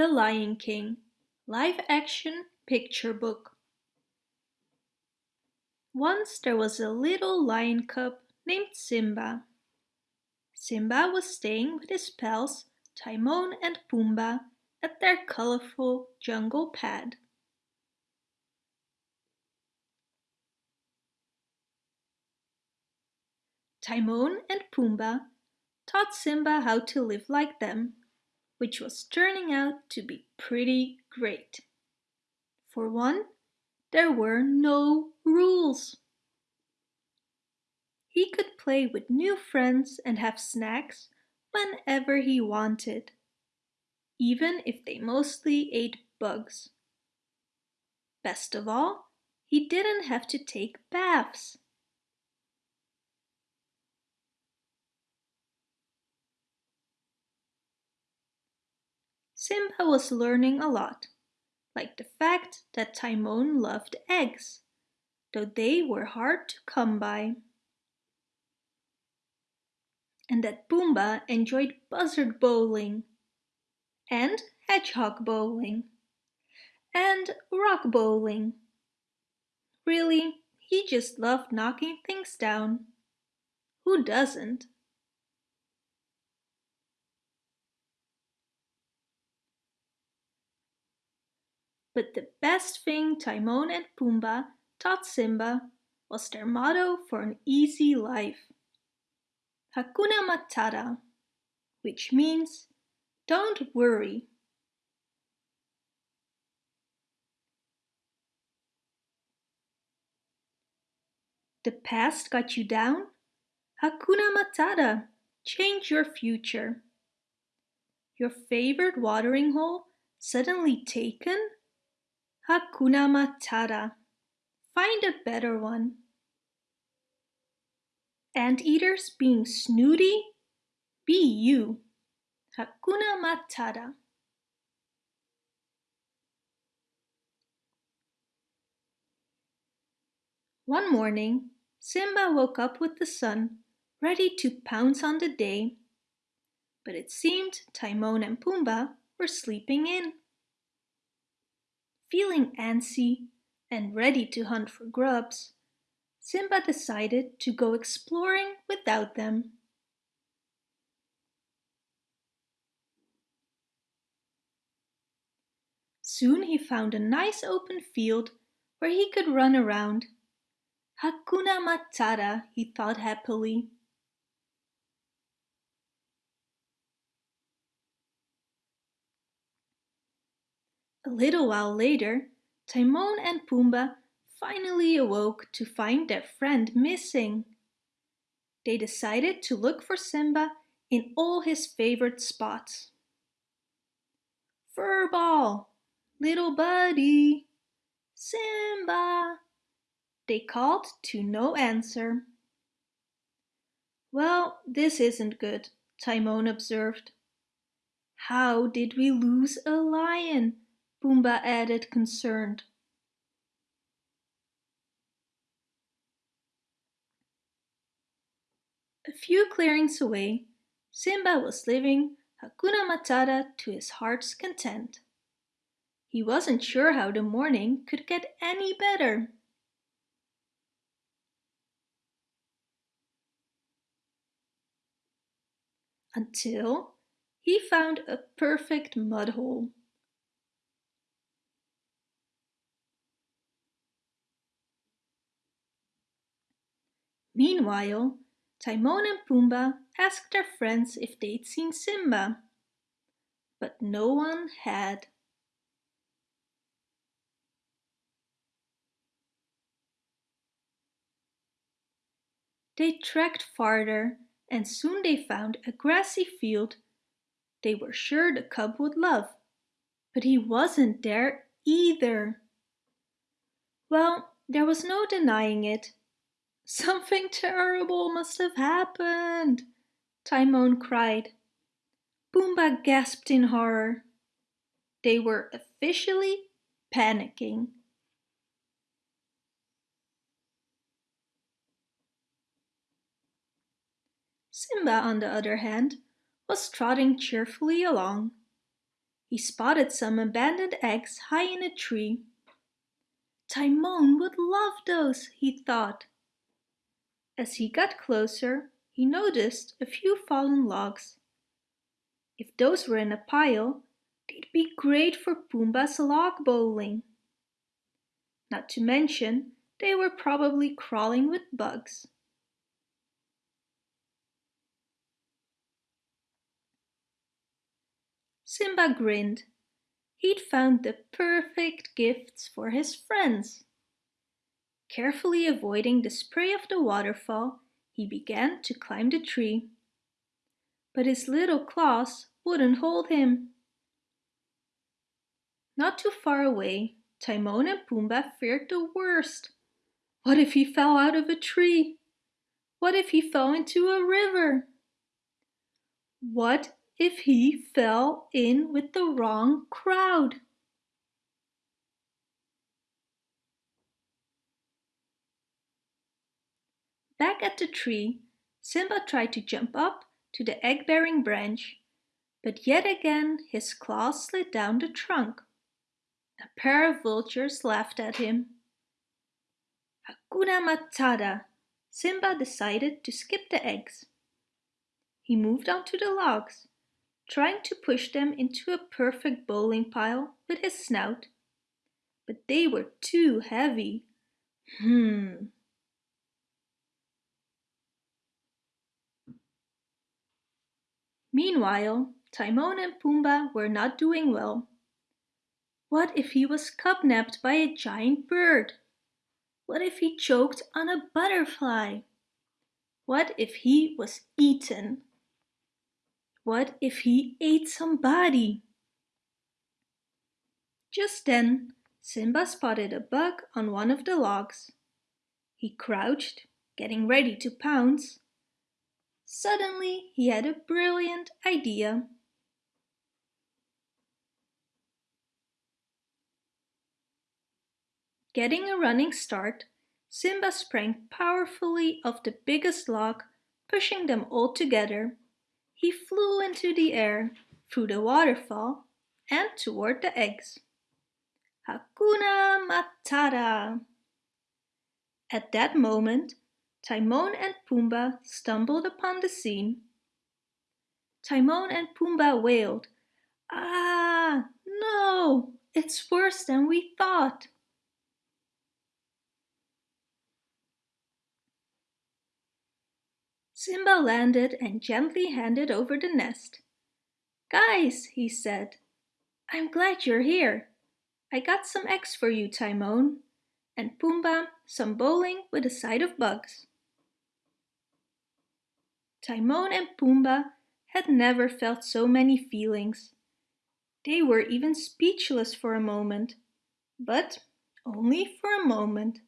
The Lion King Live Action Picture Book Once there was a little lion cub named Simba. Simba was staying with his pals Timon and Pumbaa at their colorful jungle pad. Timon and Pumbaa taught Simba how to live like them which was turning out to be pretty great. For one, there were no rules. He could play with new friends and have snacks whenever he wanted, even if they mostly ate bugs. Best of all, he didn't have to take baths. Simba was learning a lot, like the fact that Timon loved eggs, though they were hard to come by. And that Pumbaa enjoyed buzzard bowling, and hedgehog bowling, and rock bowling. Really, he just loved knocking things down. Who doesn't? But the best thing Timon and Pumbaa taught Simba was their motto for an easy life. Hakuna Matata, which means don't worry. The past got you down? Hakuna Matata, change your future. Your favorite watering hole suddenly taken? Hakuna Matata. Find a better one. Anteaters being snooty? Be you. Hakuna Matata. One morning, Simba woke up with the sun, ready to pounce on the day. But it seemed Timon and Pumbaa were sleeping in. Feeling antsy and ready to hunt for grubs, Simba decided to go exploring without them. Soon he found a nice open field where he could run around. Hakuna Matata, he thought happily. A little while later, Timon and Pumbaa finally awoke to find their friend missing. They decided to look for Simba in all his favorite spots. Furball, little buddy, Simba, they called to no answer. Well, this isn't good, Timon observed. How did we lose a lion? Pumbaa added concerned. A few clearings away, Simba was living Hakuna Matata to his heart's content. He wasn't sure how the morning could get any better. Until he found a perfect mud hole. Meanwhile, Timon and Pumbaa asked their friends if they'd seen Simba, but no one had. They trekked farther and soon they found a grassy field they were sure the cub would love, but he wasn't there either. Well, there was no denying it. Something terrible must have happened, Timon cried. Pumbaa gasped in horror. They were officially panicking. Simba, on the other hand, was trotting cheerfully along. he spotted some abandoned eggs high in a tree. Timon would love those, he thought. As he got closer, he noticed a few fallen logs. If those were in a pile, they'd be great for Pumbaa's log bowling. Not to mention, they were probably crawling with bugs. Simba grinned. He'd found the perfect gifts for his friends. Carefully avoiding the spray of the waterfall, he began to climb the tree. But his little claws wouldn't hold him. Not too far away, Timon and Pumbaa feared the worst. What if he fell out of a tree? What if he fell into a river? What if he fell in with the wrong crowd? Back at the tree, Simba tried to jump up to the egg-bearing branch, but yet again his claws slid down the trunk. A pair of vultures laughed at him. Hakuna Matata! Simba decided to skip the eggs. He moved onto the logs, trying to push them into a perfect bowling pile with his snout. But they were too heavy. Hmm. Meanwhile, Timon and Pumbaa were not doing well. What if he was cubnapped by a giant bird? What if he choked on a butterfly? What if he was eaten? What if he ate somebody? Just then, Simba spotted a bug on one of the logs. He crouched, getting ready to pounce. Suddenly, he had a brilliant idea. Getting a running start, Simba sprang powerfully off the biggest log, pushing them all together. He flew into the air, through the waterfall, and toward the eggs. Hakuna Matata! At that moment, Timon and Pumbaa stumbled upon the scene. Timon and Pumbaa wailed, Ah, no, it's worse than we thought. Simba landed and gently handed over the nest. Guys, he said, I'm glad you're here. I got some eggs for you, Timon, and Pumbaa some bowling with a side of bugs. Timon and Pumbaa had never felt so many feelings. They were even speechless for a moment, but only for a moment.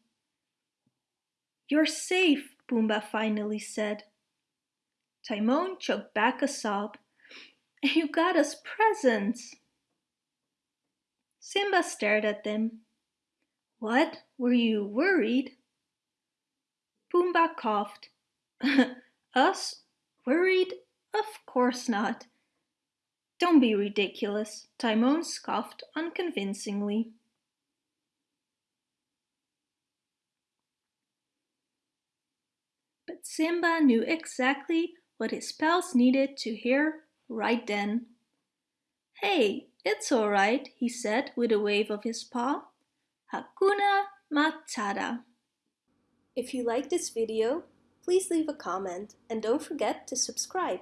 You're safe, Pumbaa finally said. Timon choked back a sob. You got us presents. Simba stared at them. What, were you worried? Pumbaa coughed. us? Worried? Of course not. Don't be ridiculous, Timon scoffed unconvincingly. But Simba knew exactly what his pals needed to hear right then. Hey, it's alright, he said with a wave of his paw. Hakuna Matata. If you like this video, please leave a comment and don't forget to subscribe.